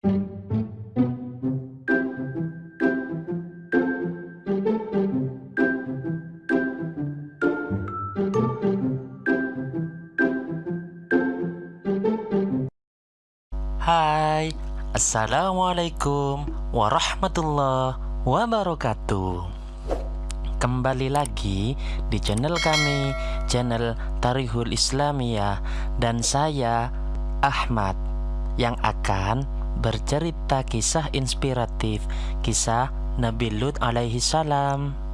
Hai, Assalamualaikum warahmatullahi wabarakatuh. Kembali lagi di channel kami, channel Tarihul Islamiyah Dan saya, Ahmad, yang akan bercerita kisah inspiratif Kisah Nabi Lut alaihi salam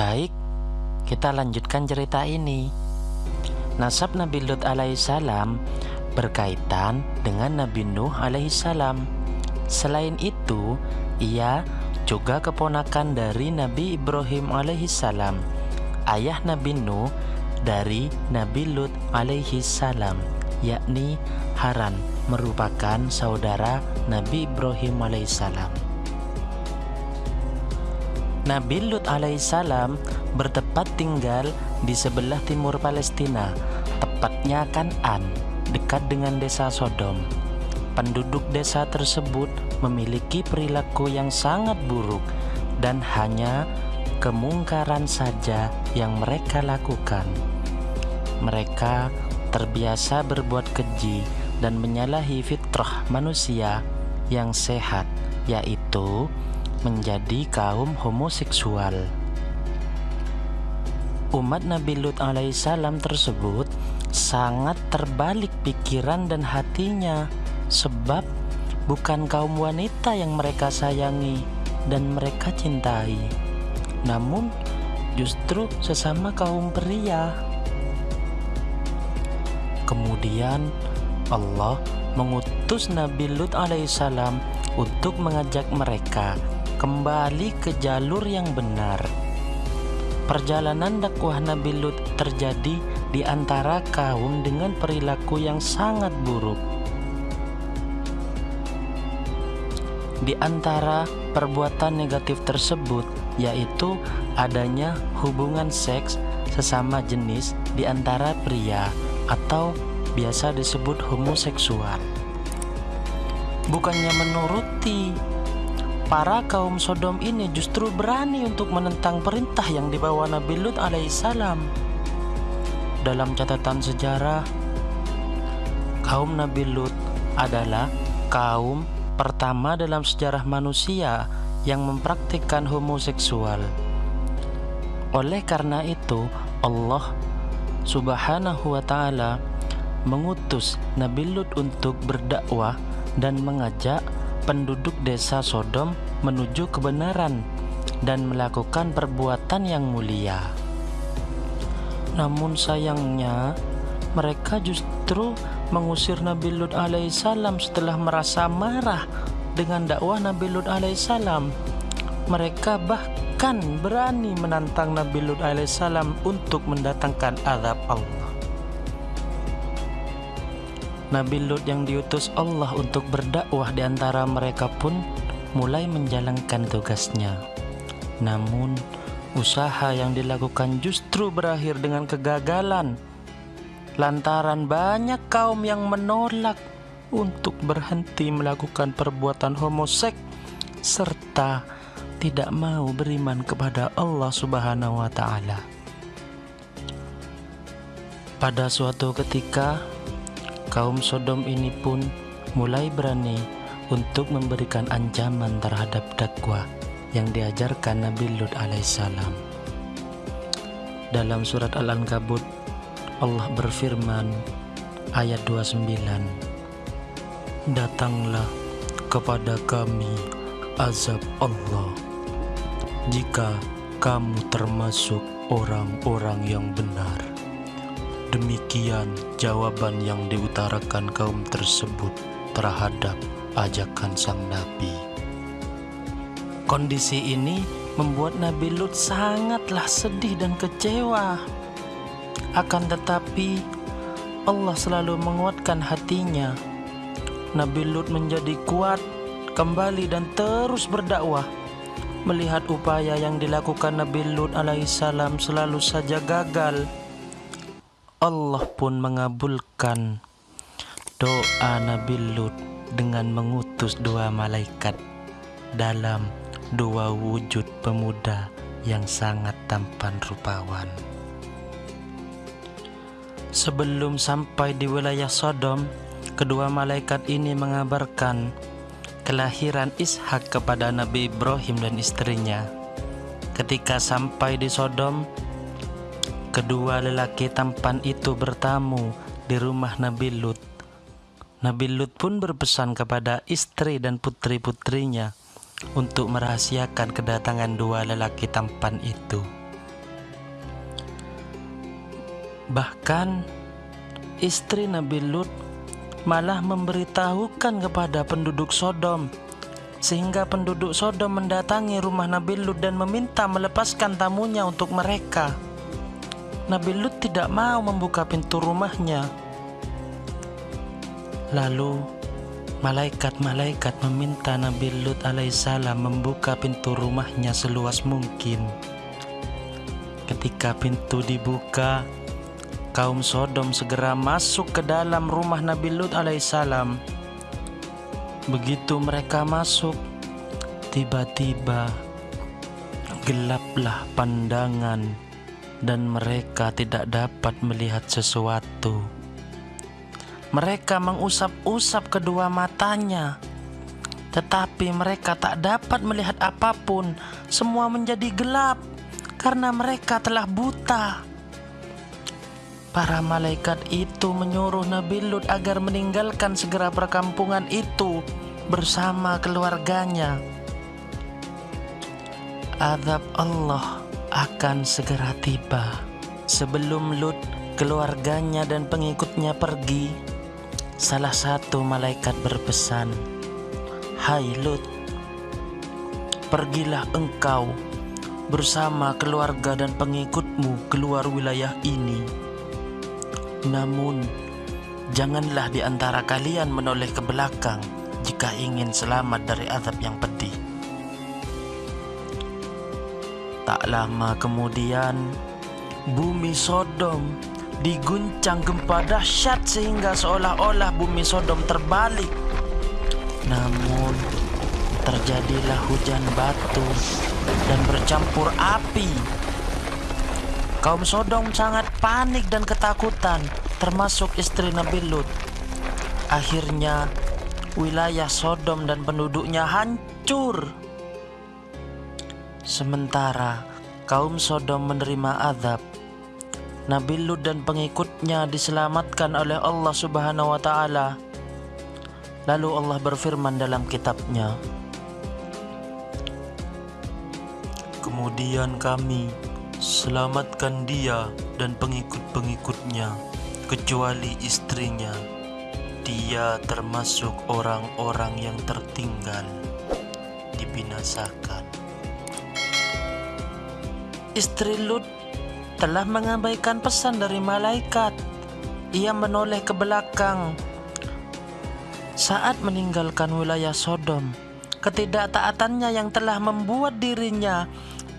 Baik, kita lanjutkan cerita ini. Nasab Nabi Lut alaihissalam berkaitan dengan Nabi Nuh alaihissalam. Selain itu, ia juga keponakan dari Nabi Ibrahim alaihissalam, ayah Nabi Nuh dari Nabi Lut alaihissalam, yakni Haran merupakan saudara Nabi Ibrahim alaihissalam. Nabi Lut alaihissalam bertempat tinggal di sebelah timur Palestina, tepatnya Kanan, dekat dengan desa Sodom. Penduduk desa tersebut memiliki perilaku yang sangat buruk dan hanya kemungkaran saja yang mereka lakukan. Mereka terbiasa berbuat keji dan menyalahi fitrah manusia yang sehat, yaitu menjadi kaum homoseksual. Umat Nabi Lut alaihissalam tersebut sangat terbalik pikiran dan hatinya sebab bukan kaum wanita yang mereka sayangi dan mereka cintai namun justru sesama kaum pria kemudian Allah mengutus Nabi Lut alaihissalam untuk mengajak mereka kembali ke jalur yang benar. Perjalanan dakwah Nabi Lut terjadi di antara kaum dengan perilaku yang sangat buruk. Di antara perbuatan negatif tersebut yaitu adanya hubungan seks sesama jenis di antara pria atau biasa disebut homoseksual. Bukannya menuruti Para kaum Sodom ini justru berani untuk menentang perintah yang dibawa Nabi Lut alaihissalam. Dalam catatan sejarah, kaum Nabi Lut adalah kaum pertama dalam sejarah manusia yang mempraktikkan homoseksual. Oleh karena itu, Allah Subhanahu wa taala mengutus Nabi Lut untuk berdakwah dan mengajak penduduk desa Sodom menuju kebenaran dan melakukan perbuatan yang mulia. Namun sayangnya, mereka justru mengusir Nabi Lut alaihissalam setelah merasa marah dengan dakwah Nabi Lut alaihissalam. Mereka bahkan berani menantang Nabi Lut alaihissalam untuk mendatangkan azab Allah. Nabi Lut yang diutus Allah untuk berdakwah di antara mereka pun mulai menjalankan tugasnya. Namun, usaha yang dilakukan justru berakhir dengan kegagalan. Lantaran banyak kaum yang menolak untuk berhenti melakukan perbuatan homoseks serta tidak mau beriman kepada Allah Subhanahu wa taala. Pada suatu ketika kaum Sodom ini pun mulai berani untuk memberikan ancaman terhadap dakwah yang diajarkan Nabi Lut alaihissalam. Dalam surat Al-Ankabut, Allah berfirman ayat 29, Datanglah kepada kami azab Allah jika kamu termasuk orang-orang yang benar. Demikian jawaban yang diutarakan kaum tersebut terhadap ajakan sang nabi. Kondisi ini membuat Nabi Lut sangatlah sedih dan kecewa. Akan tetapi Allah selalu menguatkan hatinya. Nabi Lut menjadi kuat kembali dan terus berdakwah. Melihat upaya yang dilakukan Nabi Lut alaihissalam selalu saja gagal Allah pun mengabulkan doa Nabi Lut dengan mengutus dua malaikat dalam dua wujud pemuda yang sangat tampan rupawan. Sebelum sampai di wilayah Sodom, kedua malaikat ini mengabarkan kelahiran Ishak kepada Nabi Ibrahim dan istrinya. Ketika sampai di Sodom, kedua lelaki tampan itu bertamu di rumah Nabi Lut. Nabi Lut pun berpesan kepada istri dan putri-putrinya untuk merahasiakan kedatangan dua lelaki tampan itu. Bahkan istri Nabi Lut malah memberitahukan kepada penduduk Sodom sehingga penduduk Sodom mendatangi rumah Nabi Lut dan meminta melepaskan tamunya untuk mereka. Nabi Lut tidak mau membuka pintu rumahnya. Lalu malaikat-malaikat meminta Nabi Lut alaihissalam membuka pintu rumahnya seluas mungkin. Ketika pintu dibuka, kaum Sodom segera masuk ke dalam rumah Nabi Lut alaihissalam. Begitu mereka masuk, tiba-tiba gelaplah pandangan dan mereka tidak dapat melihat sesuatu. Mereka mengusap-usap kedua matanya, tetapi mereka tak dapat melihat apa pun. Semua menjadi gelap karena mereka telah buta. Para malaikat itu menyuruh Nabi Lut agar meninggalkan segera perkampungan itu bersama keluarganya. Azab Allah akan segera tiba. Sebelum Lut, keluarganya dan pengikutnya pergi, salah satu malaikat berpesan, Hai Lut, pergilah engkau bersama keluarga dan pengikutmu keluar wilayah ini namun, janganlah di antara kalian menoleh ke belakang jika ingin selamat dari azab yang pedih. Tak lama kemudian, bumi Sodom diguncang gempa dahsyat sehingga seolah-olah bumi Sodom terbalik. Namun, terjadilah hujan batu dan bercampur api Kaum Sodom sangat panik dan ketakutan, termasuk istri Nabi Lut. Akhirnya, wilayah Sodom dan penduduknya hancur. Sementara kaum Sodom menerima azab, Nabi Lut dan pengikutnya diselamatkan oleh Allah Subhanahu wa taala. Lalu Allah berfirman dalam kitabnya, Kemudian kami Selamatkan dia dan pengikut-pengikutnya, kecuali istrinya. Dia termasuk orang-orang yang tertinggal, dibinasakan. Istri Lut telah mengabaikan pesan dari malaikat. Ia menoleh ke belakang saat meninggalkan wilayah Sodom. Ketidaktaatannya yang telah membuat dirinya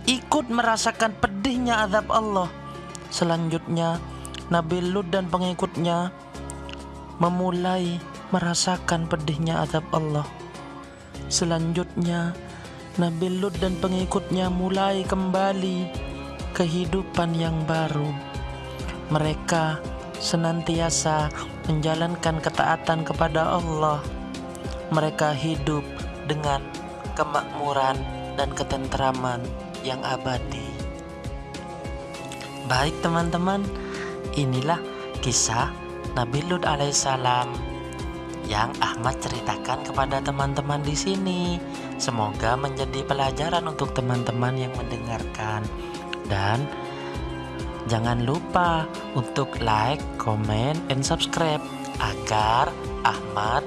ikut merasakan pedihnya azab Allah. Selanjutnya, Nabi Lut dan pengikutnya memulai merasakan pedihnya azab Allah. Selanjutnya, Nabi Lut dan pengikutnya mulai kembali kehidupan yang baru. Mereka senantiasa menjalankan ketaatan kepada Allah. Mereka hidup dengan kemakmuran dan ketentraman yang abadi. Baik teman-teman, inilah kisah Nabi Lut alaihissalam yang Ahmad ceritakan kepada teman-teman di sini. Semoga menjadi pelajaran untuk teman-teman yang mendengarkan. Dan jangan lupa untuk like, comment, and subscribe agar Ahmad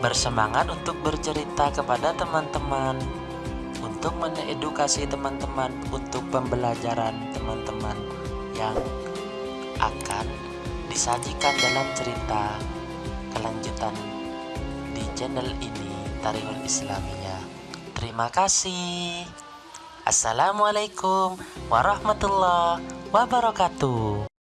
bersemangat untuk bercerita kepada teman-teman untuk mengedukasi teman-teman untuk pembelajaran teman-teman yang akan disajikan dalam cerita kelanjutan channel ini Tarihul Islamiyah. Terima kasih. Assalamualaikum warahmatullahi wabarakatuh.